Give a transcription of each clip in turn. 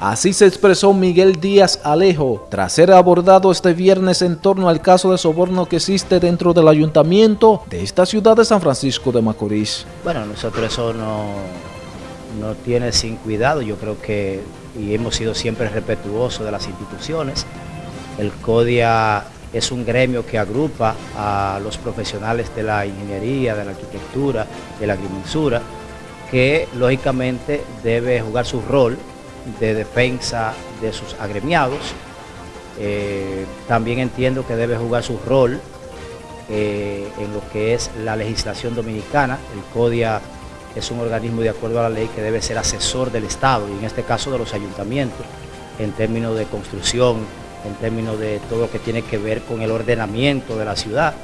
Así se expresó Miguel Díaz Alejo tras ser abordado este viernes en torno al caso de soborno que existe dentro del ayuntamiento de esta ciudad de San Francisco de Macorís. Bueno, nosotros eso no, no tiene sin cuidado, yo creo que y hemos sido siempre respetuosos de las instituciones. El CODIA es un gremio que agrupa a los profesionales de la ingeniería, de la arquitectura, de la agrimensura, que lógicamente debe jugar su rol de defensa de sus agremiados. Eh, también entiendo que debe jugar su rol eh, en lo que es la legislación dominicana. El CODIA es un organismo de acuerdo a la ley que debe ser asesor del Estado y en este caso de los ayuntamientos en términos de construcción, en términos de todo lo que tiene que ver con el ordenamiento de la ciudad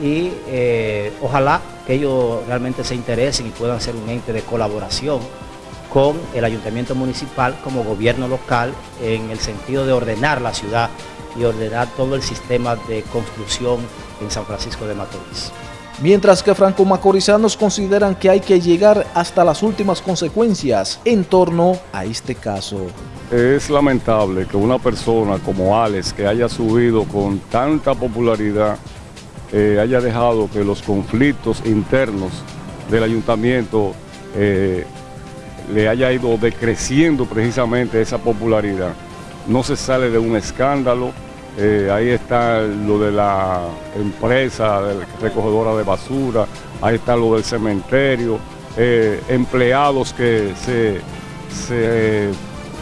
y eh, ojalá que ellos realmente se interesen y puedan ser un ente de colaboración con el ayuntamiento municipal como gobierno local en el sentido de ordenar la ciudad y ordenar todo el sistema de construcción en San Francisco de Macorís. Mientras que franco-macorizanos consideran que hay que llegar hasta las últimas consecuencias en torno a este caso. Es lamentable que una persona como Alex, que haya subido con tanta popularidad, eh, haya dejado que los conflictos internos del ayuntamiento eh, le haya ido decreciendo precisamente esa popularidad. No se sale de un escándalo, eh, ahí está lo de la empresa recogedora de basura, ahí está lo del cementerio, eh, empleados que se,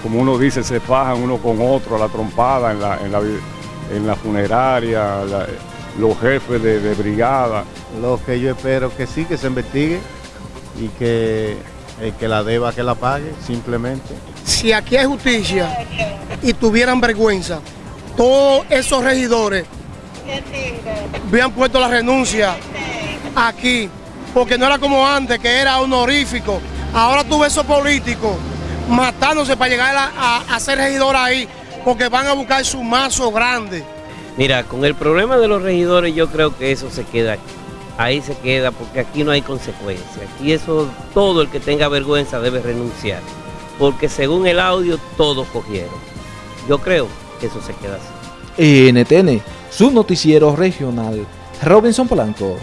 como uno dice, se fajan uno con otro a la trompada en la, en la, funeraria, los jefes de, de brigada. Lo que yo espero que sí, que se investigue y que el que la deba que la pague, simplemente. Si aquí hay justicia y tuvieran vergüenza, todos esos regidores habían puesto la renuncia aquí, porque no era como antes, que era honorífico. Ahora tú ves esos políticos matándose para llegar a, ser regidor ahí, porque van a buscar su mazo grande. Mira, con el problema de los regidores yo creo que eso se queda aquí ahí se queda porque aquí no hay consecuencias. Y eso, todo el que tenga vergüenza debe renunciar. Porque según el audio, todos cogieron. Yo creo que eso se queda así. NTN, su noticiero regional, Robinson Polanco.